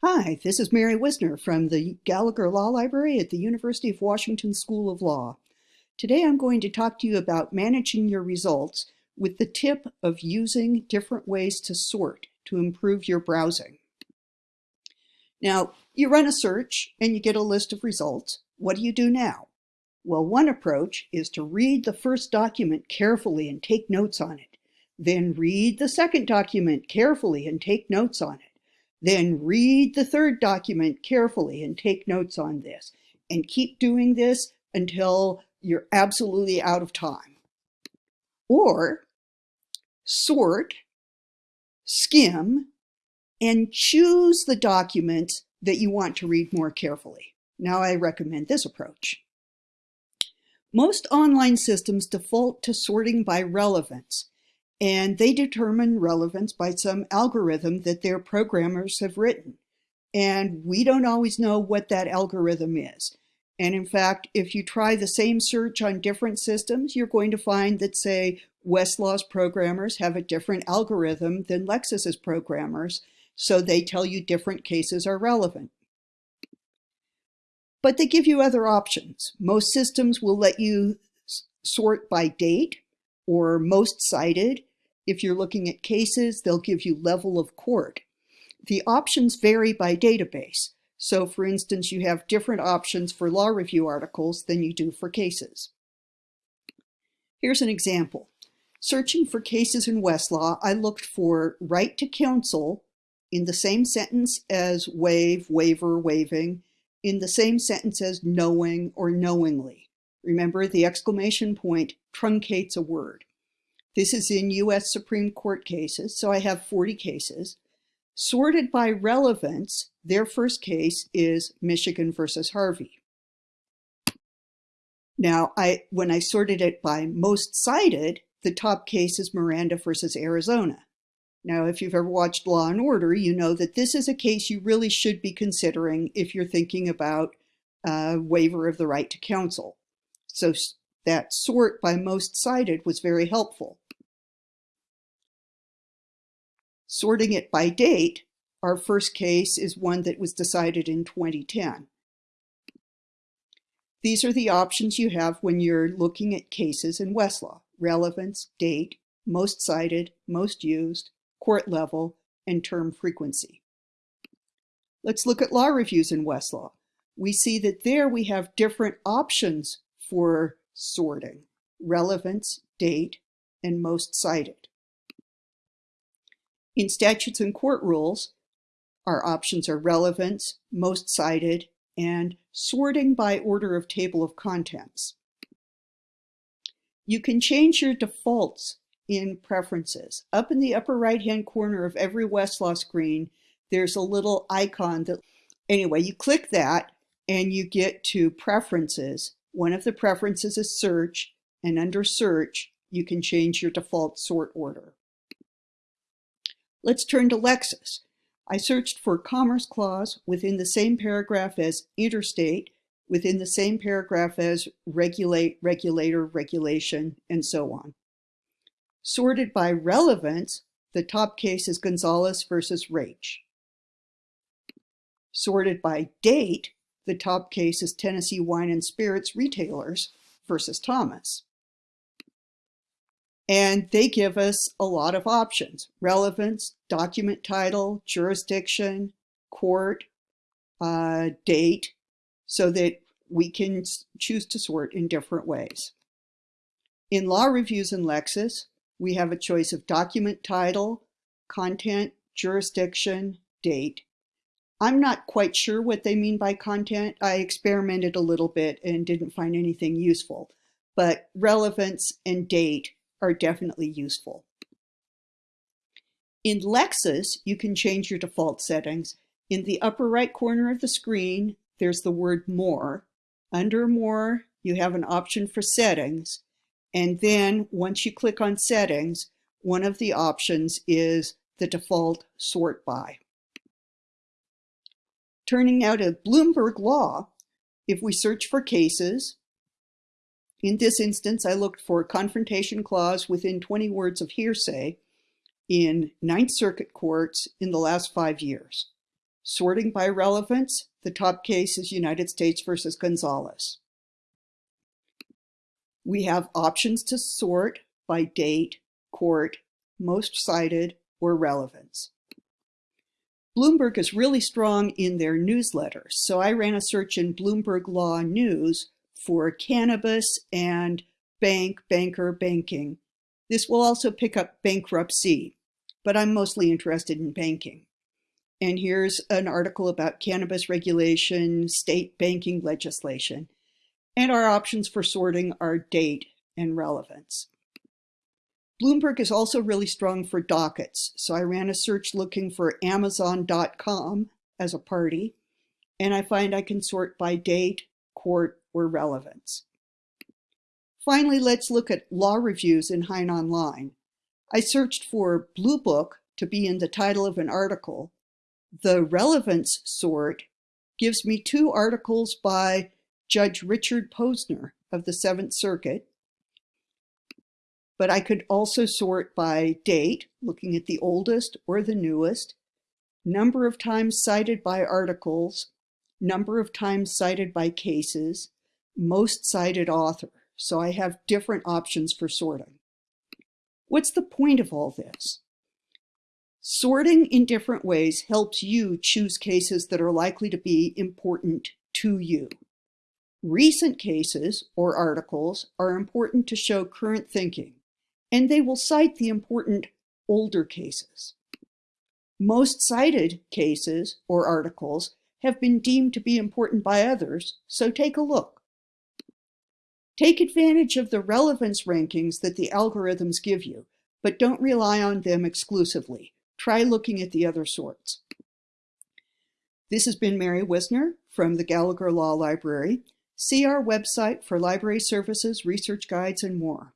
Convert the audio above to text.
Hi, this is Mary Whisner from the Gallagher Law Library at the University of Washington School of Law. Today I'm going to talk to you about managing your results with the tip of using different ways to sort to improve your browsing. Now, you run a search and you get a list of results. What do you do now? Well, one approach is to read the first document carefully and take notes on it. Then read the second document carefully and take notes on it. Then read the third document carefully and take notes on this. And keep doing this until you're absolutely out of time. Or sort, skim, and choose the documents that you want to read more carefully. Now I recommend this approach. Most online systems default to sorting by relevance, and they determine relevance by some algorithm that their programmers have written. And we don't always know what that algorithm is. And in fact, if you try the same search on different systems, you're going to find that, say, Westlaw's programmers have a different algorithm than Lexis's programmers, so they tell you different cases are relevant. But they give you other options. Most systems will let you sort by date or most cited if you're looking at cases, they'll give you level of court. The options vary by database. So for instance, you have different options for law review articles than you do for cases. Here's an example. Searching for cases in Westlaw, I looked for right to counsel in the same sentence as waive, waiver, waiving, in the same sentence as knowing or knowingly. Remember, the exclamation point truncates a word. This is in U.S. Supreme Court cases, so I have 40 cases. Sorted by relevance, their first case is Michigan versus Harvey. Now, I when I sorted it by most cited, the top case is Miranda versus Arizona. Now, if you've ever watched Law and Order, you know that this is a case you really should be considering if you're thinking about a waiver of the right to counsel. So that sort by most cited was very helpful. Sorting it by date, our first case is one that was decided in 2010. These are the options you have when you're looking at cases in Westlaw. Relevance, date, most cited, most used, court level, and term frequency. Let's look at law reviews in Westlaw. We see that there we have different options for sorting. Relevance, date, and most cited. In statutes and court rules, our options are relevance, most cited, and sorting by order of table of contents. You can change your defaults in preferences. Up in the upper right hand corner of every Westlaw screen, there's a little icon that, anyway, you click that and you get to preferences. One of the preferences is search, and under search, you can change your default sort order. Let's turn to Lexis. I searched for Commerce Clause within the same paragraph as Interstate, within the same paragraph as Regulate, Regulator, Regulation, and so on. Sorted by relevance, the top case is Gonzales versus Raich. Sorted by date, the top case is Tennessee Wine and Spirits Retailers versus Thomas. And they give us a lot of options, relevance, document title, jurisdiction, court, uh, date, so that we can choose to sort in different ways. In law reviews in Lexis, we have a choice of document title, content, jurisdiction, date. I'm not quite sure what they mean by content. I experimented a little bit and didn't find anything useful, but relevance and date are definitely useful. In Lexis, you can change your default settings. In the upper right corner of the screen, there's the word More. Under More, you have an option for settings. And then once you click on settings, one of the options is the default sort by. Turning now to Bloomberg Law, if we search for cases, in this instance, I looked for a confrontation clause within 20 words of hearsay in Ninth Circuit courts in the last five years. Sorting by relevance, the top case is United States versus Gonzalez. We have options to sort by date, court, most cited, or relevance. Bloomberg is really strong in their newsletters, so I ran a search in Bloomberg Law News for cannabis and bank, banker, banking. This will also pick up bankruptcy, but I'm mostly interested in banking. And here's an article about cannabis regulation, state banking legislation. And our options for sorting are date and relevance. Bloomberg is also really strong for dockets. So I ran a search looking for Amazon.com as a party, and I find I can sort by date, court, or relevance. Finally, let's look at law reviews in Hein Online. I searched for Blue Book to be in the title of an article. The relevance sort gives me two articles by Judge Richard Posner of the Seventh Circuit but I could also sort by date, looking at the oldest or the newest, number of times cited by articles, number of times cited by cases, most cited author. So I have different options for sorting. What's the point of all this? Sorting in different ways helps you choose cases that are likely to be important to you. Recent cases or articles are important to show current thinking and they will cite the important older cases. Most cited cases or articles have been deemed to be important by others, so take a look. Take advantage of the relevance rankings that the algorithms give you, but don't rely on them exclusively. Try looking at the other sorts. This has been Mary Whisner from the Gallagher Law Library. See our website for library services, research guides, and more.